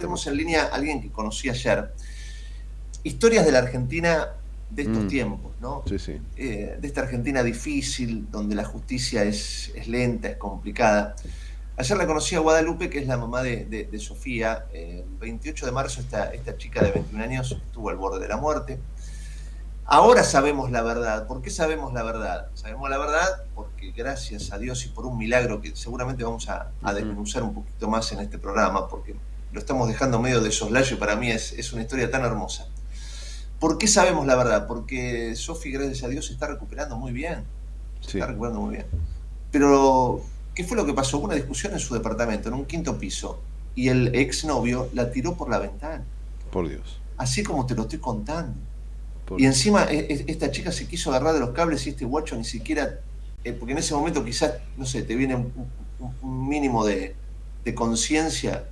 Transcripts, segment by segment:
tenemos en línea a alguien que conocí ayer. Historias de la Argentina de estos Mm. tiempos, ¿no? Sí, sí. Eh, de esta Argentina difícil, donde la justicia es, es lenta, es complicada. Ayer la conocí a Guadalupe, que es la mamá de, de- de Sofía. Eh, El 28 de marzo esta, esta chica de 21 años estuvo al borde de la muerte. Ahora sabemos la verdad. ¿Por qué sabemos la verdad? Sabemos la verdad porque gracias a Dios y por un milagro que seguramente vamos a, a desmenuzar un poquito más en este programa, porque lo estamos dejando medio de soslayo y para mí es, es una historia tan hermosa. ¿Por qué sabemos la verdad? Porque Sofi, gracias a Dios, se está recuperando muy bien. Se Sí. está recuperando muy bien. Pero, ¿qué fue lo que pasó? Hubo una discusión en su departamento, en un quinto piso, y el exnovio la tiró por la ventana. Por Dios. Así como te lo estoy contando. Por- Y encima e- e- esta chica se quiso agarrar de los cables y este guacho ni siquiera, eh, porque en ese momento quizás, no sé, te viene un, un- un mínimo de, de conciencia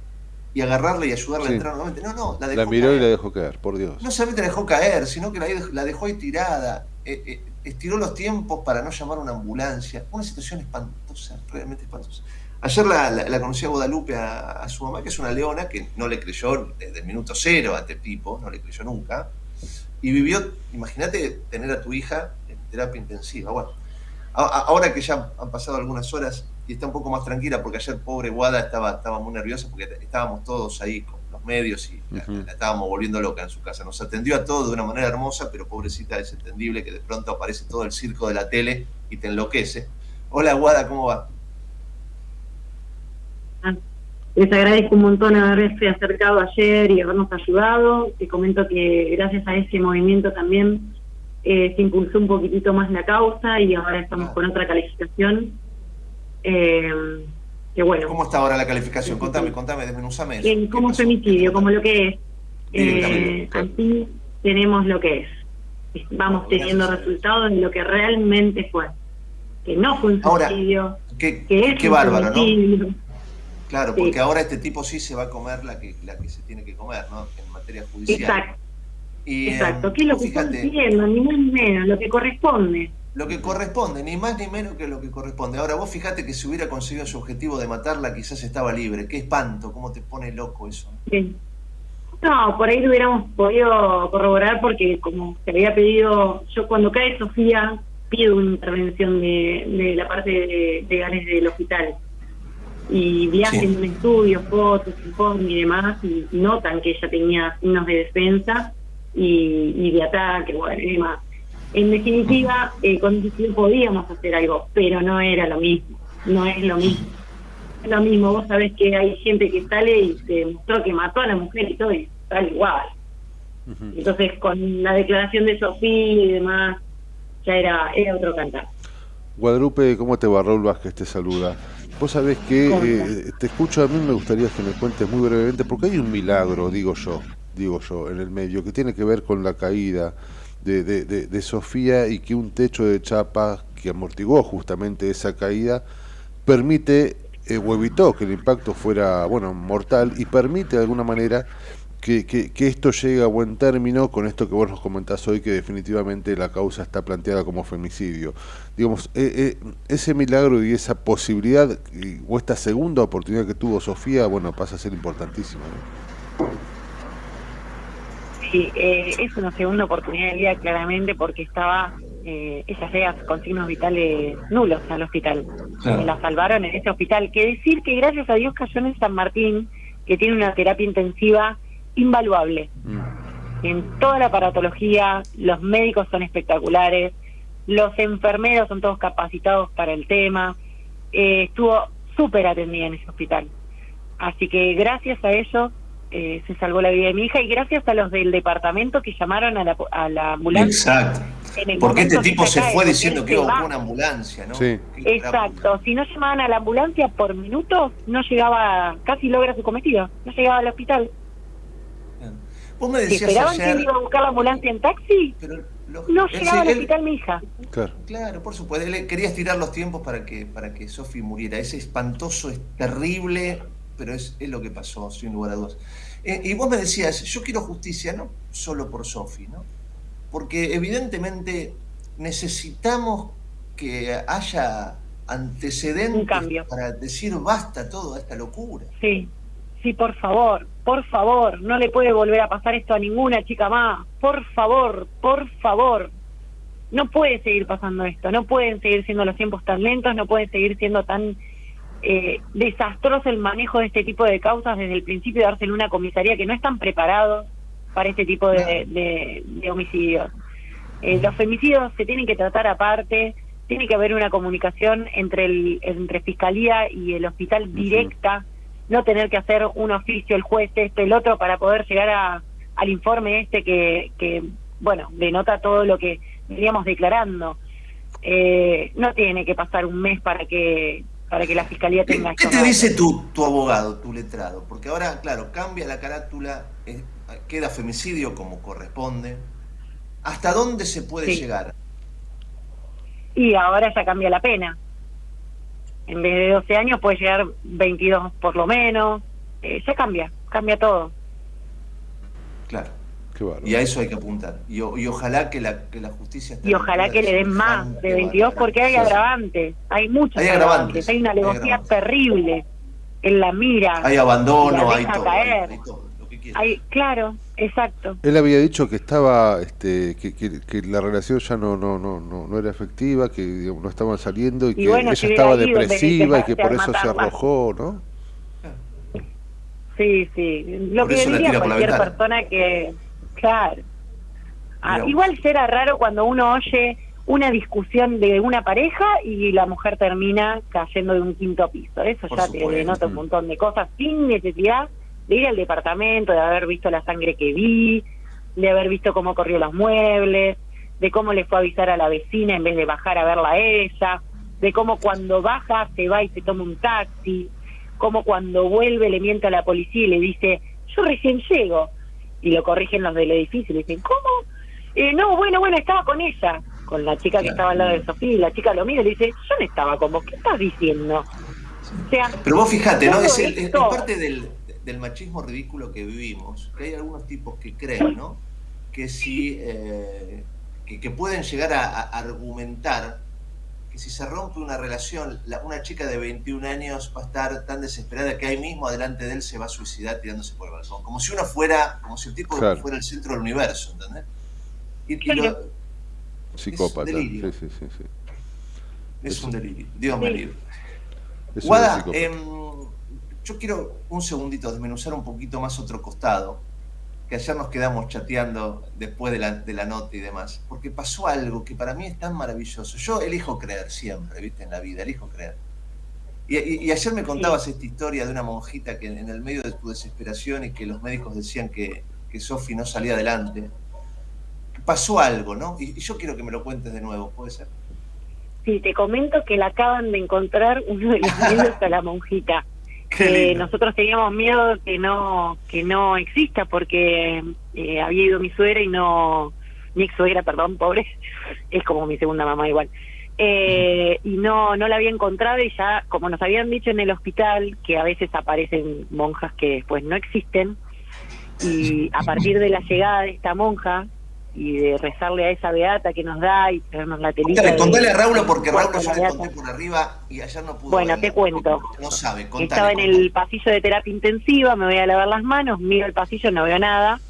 y agarrarla y ayudarla Sí. a entrar nuevamente. No, no, la dejó La miró y caer. la dejó caer, por Dios. No solamente la dejó caer, sino que la, la dejó ahí tirada. eh, eh, estiró los tiempos para no llamar a una ambulancia. Una situación espantosa, realmente espantosa. Ayer la, la- la conocí a Guadalupe, a, a su mamá, que es una leona, que no le creyó desde el minuto cero a este tipo, no le creyó nunca. Y vivió, imagínate tener a tu hija en terapia intensiva. Bueno, a- a- ahora que ya han pasado algunas horas y está un poco más tranquila, porque ayer pobre Guada estaba, estaba muy nerviosa porque estábamos todos ahí con los medios y la, estábamos volviendo loca en su casa. Nos atendió a todos de una manera hermosa, pero pobrecita es entendible que de pronto aparece todo el circo de la tele y te enloquece. Hola Guada, ¿cómo va? Les agradezco un montón haberse acercado ayer y habernos ayudado. Te comento que gracias a ese movimiento también eh, se impulsó un poquitito más la causa y ahora estamos Ah. con otra calificación. Eh, que bueno, ¿Cómo está ahora la calificación? Contame, contame, desmenuzame eso. ¿Qué como femicidio, como lo que es. Eh, claro. así tenemos lo que es. Vamos teniendo gracias resultados de lo que realmente fue. Que no fue un Ahora, suicidio, Qué, que es qué un bárbaro, ¿no? femicidio. Claro, Sí. porque ahora este tipo sí se va a comer la que, la que se tiene que comer, ¿no? En materia judicial. Exacto. Y, Exacto, eh, ¿qué es lo que están pidiendo? Ni más ni menos, lo que corresponde. Lo que corresponde, ni más ni menos que lo que corresponde. Ahora, vos fíjate que si hubiera conseguido su objetivo de matarla, quizás estaba libre. Qué espanto, cómo te pone loco eso. Sí. No, por ahí lo hubiéramos podido corroborar porque como se había pedido, yo cuando cae Sofía pido una intervención de, de la parte de legales del hospital y viajen Sí. un estudio, fotos, informe y demás y notan que ella tenía signos de defensa y, y de ataque, bueno, y demás. En definitiva, eh, con estudio podíamos hacer algo, pero no era lo mismo, no es lo mismo. Es lo mismo, vos sabés que hay gente que sale y se mostró que mató a la mujer y todo, y sale igual. Entonces, con la declaración de Sofía y demás, ya era, era otro cantar. Guadalupe, ¿cómo te va? Raúl Vázquez te saluda. Vos sabés que ¿Cómo eh, te escucho, a mí me gustaría que me cuentes muy brevemente, porque hay un milagro, digo yo, digo yo, en el medio, que tiene que ver con la caída de, Sofía y que un techo de chapa que amortiguó justamente esa caída permite eh, o evitó que el impacto fuera, bueno, mortal y permite de alguna manera que, esto llegue a buen término con esto que vos nos comentás hoy, que definitivamente la causa está planteada como femicidio. Digamos, eh, eh, ese milagro y esa posibilidad, y- o esta segunda oportunidad que tuvo Sofía, bueno, pasa a ser importantísima. Sí, eh, es una segunda oportunidad de vida claramente porque estaba, eh, ella llega con signos vitales nulos al hospital. Claro. La salvaron en ese hospital. Que decir que gracias a Dios cayó en San Martín, que tiene una terapia intensiva invaluable. Mm. En toda la aparatología, los médicos son espectaculares, los enfermeros son todos capacitados para el tema. Eh, estuvo súper atendida en ese hospital. Así que gracias a ellos eh, se salvó la vida de mi hija y gracias a los del departamento que llamaron a la, a la ambulancia. Exacto. en el Porque este tipo se cae, fue diciendo que iba a una ambulancia, ¿no? Sí. Exacto, si no llamaban a la ambulancia por minutos, no llegaba, casi logra su cometido, no llegaba al hospital. Bien. Vos me decías esperaban que él iba a buscar la ambulancia en taxi, pero lo- no él- llegaba al él- hospital mi hija. Claro. Claro, por supuesto. Él quería estirar los tiempos para que, para que Sofi muriera. Es espantoso, es terrible, pero es, es lo que pasó, sin lugar a dudas. Eh, y vos me decías, yo quiero justicia, no solo por Sofi, ¿no? Porque evidentemente necesitamos que haya antecedentes Un cambio. para decir basta toda esta locura. Sí, sí, por favor, por favor, no le puede volver a pasar esto a ninguna chica más, por favor, por favor. No puede seguir pasando esto, no pueden seguir siendo los tiempos tan lentos, no pueden seguir siendo tan eh, desastroso el manejo de este tipo de causas desde el principio de darse en una comisaría que no están preparados para este tipo de, de, homicidios. Eh, los femicidios se tienen que tratar aparte, tiene que haber una comunicación entre el entre fiscalía y el hospital directa, no tener que hacer un oficio el juez este el otro para poder llegar a, al informe este que, que bueno denota todo lo que veníamos declarando. Eh, no tiene que pasar un mes para que para que la fiscalía tenga. ¿Qué, te dice tu, tu abogado, tu letrado? Porque ahora, claro, cambia la carátula, queda femicidio como corresponde. ¿Hasta dónde se puede llegar? Y ahora ya cambia la pena. En vez de 12 años puede llegar 22 por lo menos. Eh, ya cambia, cambia todo. Claro. Y a eso hay que apuntar. Y, ojalá que la, que la justicia... Y ojalá que le den más de 22 porque hay agravantes. Hay muchos hay agravantes. Hay una alevosía terrible en la mira. Hay abandono, hay todo claro, exacto. Él había dicho que estaba, este, que, que, la relación ya no, no, no, no, era efectiva, que no estaban saliendo y, que ella estaba depresiva y que por eso se arrojó, ¿no? Sí, sí. Lo que diría cualquier persona que, claro. Ah, igual será raro cuando uno oye una discusión de una pareja y la mujer termina cayendo de un quinto piso. Eso ya te denota un montón de cosas sin necesidad de ir al departamento, de haber visto la sangre que vi, de haber visto cómo corrió los muebles, de cómo le fue a avisar a la vecina en vez de bajar a verla a ella, de cómo cuando baja se va y se toma un taxi, cómo cuando vuelve le miente a la policía y le dice, yo recién llego, y lo corrigen los del edificio y le dicen, ¿cómo? Eh, no, bueno, bueno, estaba con ella, con la chica que estaba al lado de Sofía, y la chica lo mira y le dice, yo no estaba como, ¿qué estás diciendo? Pero vos fíjate, ¿no? Es, es parte del, del machismo ridículo que vivimos, que hay algunos tipos que creen, ¿no? Que si eh, que, pueden llegar a, argumentar que si se rompe una relación, una chica de 21 años va a estar tan desesperada que ahí mismo adelante de él se va a suicidar tirándose por el balcón. Como si uno fuera, como si el tipo fuera el centro del universo, ¿entendés? Y, Psicópata. Es, delirio. Sí, sí, sí, es un delirio. Dios me libre. Guada, yo quiero un segundito desmenuzar un poquito más otro costado, que ayer nos quedamos chateando después de la, de la nota y demás, porque pasó algo que para mí es tan maravilloso. Yo elijo creer siempre, ¿viste? En la vida, elijo creer. Y, ayer me contabas esta historia de una monjita que en el medio de tu desesperación y que los médicos decían que, que Sofi no salía adelante, pasó algo, ¿no? Y, yo quiero que me lo cuentes de nuevo, ¿puede ser? Sí, te comento que la acaban de encontrar uno de los niños a la monjita que nosotros teníamos miedo que no que no exista porque eh, había ido mi suegra y no mi ex suegra perdón pobre es como mi segunda mamá igual eh, y no no la había encontrado y ya como nos habían dicho en el hospital que a veces aparecen monjas que después no existen y a partir de la llegada de esta monja y de rezarle a esa beata que nos da y traernos la telita. Contale, a Raúl porque Raúl ya le conté por arriba y ayer no pudo. Bueno, te cuento. No, sabe, contale, Estaba en el pasillo de terapia intensiva, me voy a lavar las manos, miro el pasillo, no veo nada.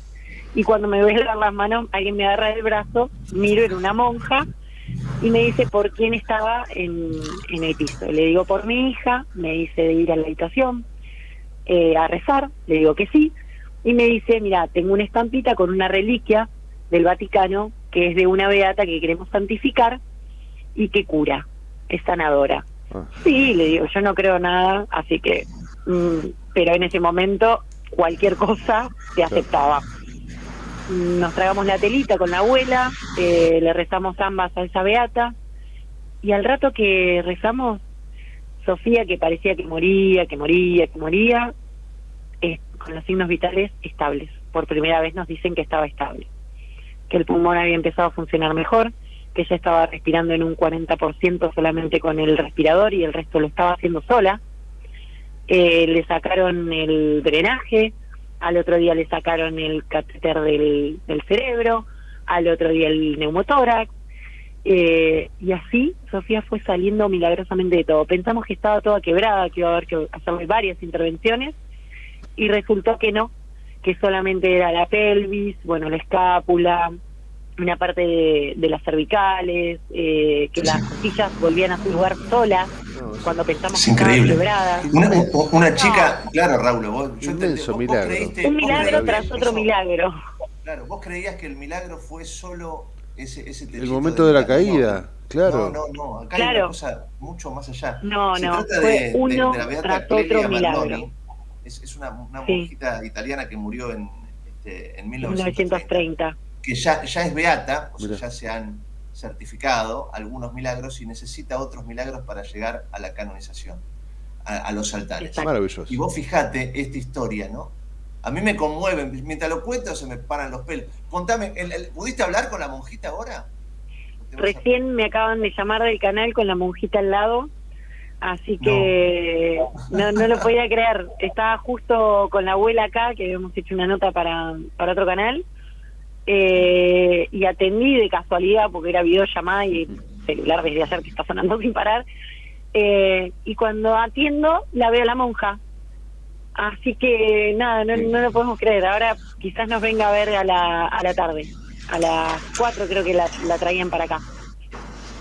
Y cuando me voy a lavar las manos, alguien me agarra del brazo, miro, en una monja, y me dice por quién estaba en, en el piso. Le digo por mi hija, me dice de ir a la habitación eh, a rezar, le digo que sí, y me dice, mira, tengo una estampita con una reliquia del Vaticano, que es de una beata que queremos santificar y que cura, es sanadora. Ah. Sí, le digo, yo no creo nada, así que, mm, pero en ese momento cualquier cosa se aceptaba. Nos tragamos la telita con la abuela, eh, le rezamos ambas a esa beata, y al rato que rezamos, Sofía, que parecía que moría, que moría, que moría, eh, con los signos vitales estables. Por primera vez nos dicen que estaba estable que el pulmón había empezado a funcionar mejor, que ella estaba respirando en un 40% solamente con el respirador y el resto lo estaba haciendo sola. Eh, le sacaron el drenaje, al otro día le sacaron el catéter del, cerebro, al otro día el neumotórax, eh, y así Sofía fue saliendo milagrosamente de todo. Pensamos que estaba toda quebrada, que iba a haber que hacerle varias intervenciones, y resultó que no, que solamente era la pelvis, bueno, la escápula, una parte de, las cervicales, eh, que las costillas volvían a su lugar solas cuando pensamos que estaban quebradas. Una, chica, claro, Raúl, vos, yo milagro. un milagro tras otro milagro. Claro, vos creías que el milagro fue solo ese, ese El momento de, la caída. Claro. No, no, no. Acá hay una cosa mucho más allá. No, Se no. Trata fue de, uno de, la tras otro milagro. Es, es una, una monjita italiana que murió en, este, en 1930 que ya, ya es beata, o sea, ya se han certificado algunos milagros y necesita otros milagros para llegar a la canonización, a, los altares. Maravilloso. Y vos fijate esta historia, ¿no? A mí me conmueven, mientras lo cuento se me paran los pelos. Contame, ¿pudiste hablar con la monjita ahora? Recién me acaban de llamar del canal con la monjita al lado, así que no, no, lo podía creer. Estaba justo con la abuela acá, que habíamos hecho una nota para, para otro canal, eh, y atendí de casualidad porque era videollamada y el celular desde ayer que está sonando sin parar. Eh, y cuando atiendo, la veo a la monja. Así que nada, no, no lo podemos creer. Ahora quizás nos venga a ver a la, a la tarde. A las 4 creo que la, la traían para acá.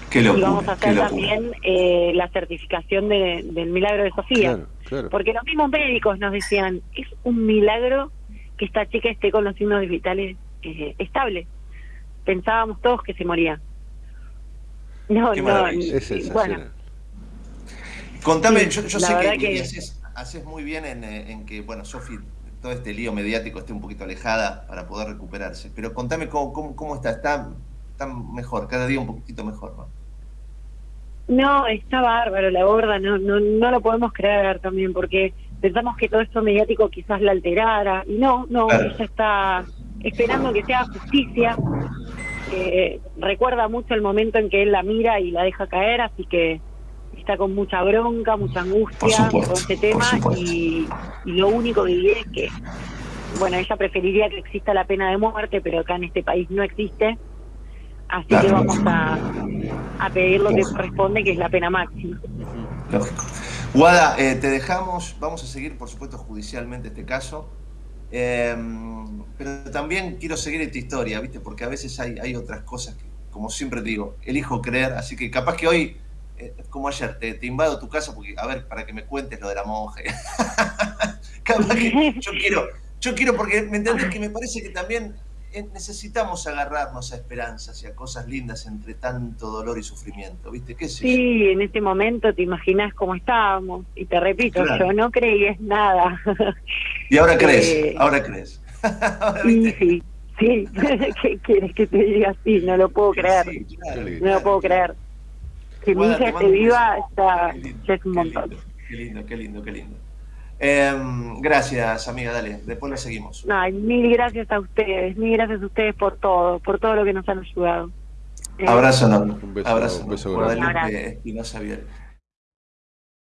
Qué y vamos a hacer también eh, la certificación de, del milagro de Sofía. Porque los mismos médicos nos decían, es un milagro que esta chica esté con los signos vitales eh, estable. Pensábamos todos que se moría. No, no, bueno. Contame, yo, sé que, haces, muy bien eh, en, que, bueno, Sofi, todo este lío mediático esté un poquito alejada para poder recuperarse. Pero contame cómo, cómo, está. está. Está mejor, cada día un poquito mejor, ¿no? No, está bárbaro, la gorda, no, no, no lo podemos creer también, porque pensamos que todo esto mediático quizás la alterara, y no, no, ella está esperando que sea justicia. recuerda mucho el momento en que él la mira y la deja caer, así que está con mucha bronca, mucha angustia con este tema y, lo único que diré es que, bueno, ella preferiría que exista la pena de muerte, pero acá en este país no existe, así que vamos a, a pedir lo que corresponde, que es la pena máxima. Lógico. Guada, eh, te dejamos, vamos a seguir, por supuesto, judicialmente este caso. Em, pero también quiero seguir esta historia, ¿viste? Porque a veces hay, hay otras cosas que, como siempre te digo, elijo creer, así que capaz que hoy, eh, como ayer, te, invado tu casa porque, a ver, para que me cuentes lo de la monja. capaz que yo quiero, yo quiero porque, ¿me entendés? Que me parece que también necesitamos agarrarnos a esperanzas y a cosas lindas entre tanto dolor y sufrimiento, ¿viste? ¿Qué sí, en este momento te imaginas cómo estábamos, y te repito, yo no creí nada. Y ahora crees, eh, ahora crees. sí, sí, sí, ¿qué quieres que te diga así? No lo puedo creer, no lo puedo creer. Que mi hija esté viva está, es un montón. Qué lindo, qué lindo, qué lindo. Em, gracias, amiga, dale, después la seguimos. Ay, mil gracias a ustedes, mil gracias a ustedes por todo, por todo lo que nos han ayudado. Abrazo, no. Un beso, Abrazo, un beso, un beso grande.